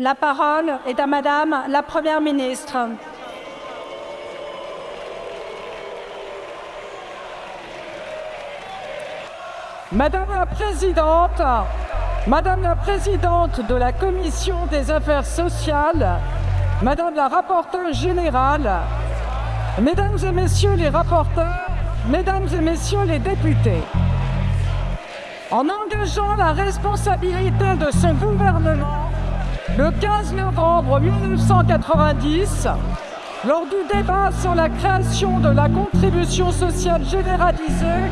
La parole est à Madame la Première ministre. Madame la Présidente, Madame la Présidente de la Commission des Affaires sociales, Madame la rapporteure générale, Mesdames et Messieurs les rapporteurs, Mesdames et Messieurs les députés, en engageant la responsabilité de ce gouvernement, le 15 novembre 1990, lors du débat sur la création de la contribution sociale généralisée,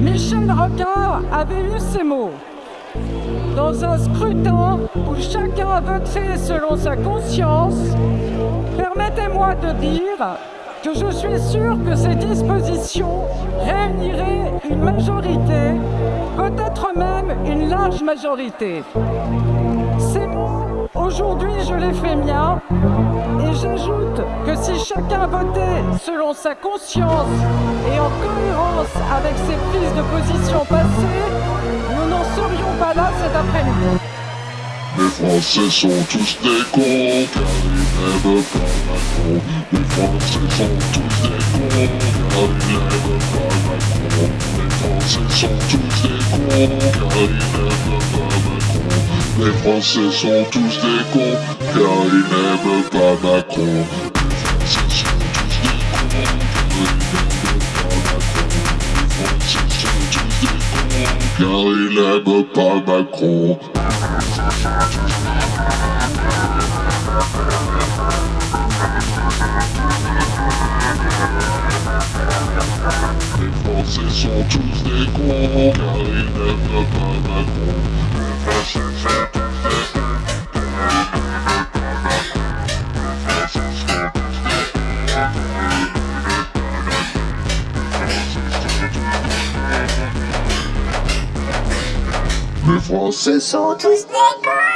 Michel Rocard avait eu ces mots. Dans un scrutin où chacun voterait selon sa conscience, permettez-moi de dire que je suis sûr que ces dispositions réuniraient une majorité, peut-être même une large majorité. Aujourd'hui, je les fais miens et j'ajoute que si chacun votait selon sa conscience et en cohérence avec ses prises de position passées, nous n'en serions pas là cet après-midi. Les Français sont tous des cons, car ils n'aiment pas Macron. Les Français sont tous des cons, car ils n'aiment pas Macron. Les Français sont tous des cons, car ils n'aiment pas Macron. Les Français sont tous des cons, car ils n'aiment pas Macron. Les Français sont tous des cons, car ils n'aiment pas Macron. Les Français sont tous des cons, car ils n'aiment pas Macron. Les Français sont tous des cons, car ils n'aiment pas Macron. Les Français sont tous des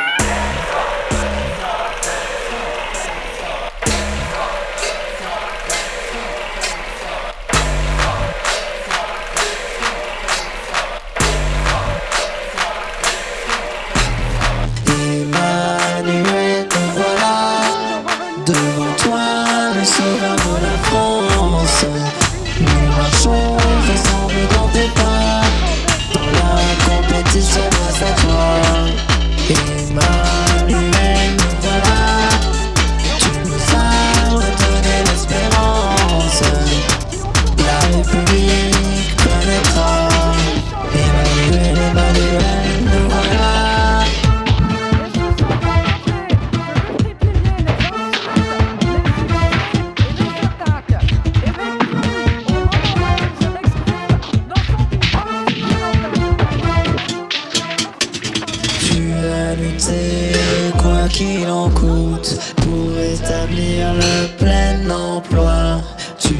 qu'il en coûte, pour établir le plein emploi. Tu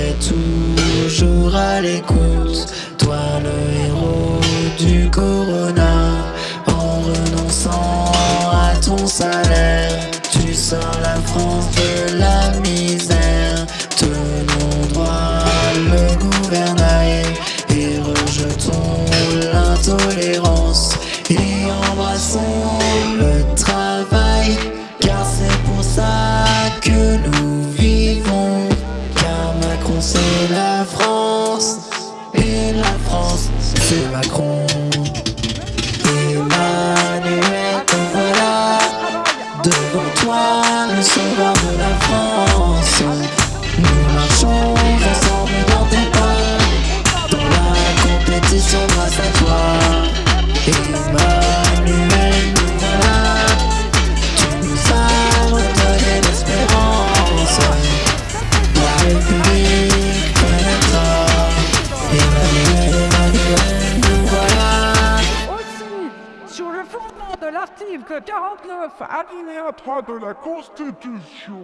es toujours à l'écoute, toi le héros du corona. En renonçant à ton salaire, tu sors la France de la misère. Tenons droit le gouvernail c'est Macron une corde ordre, à la Constitution.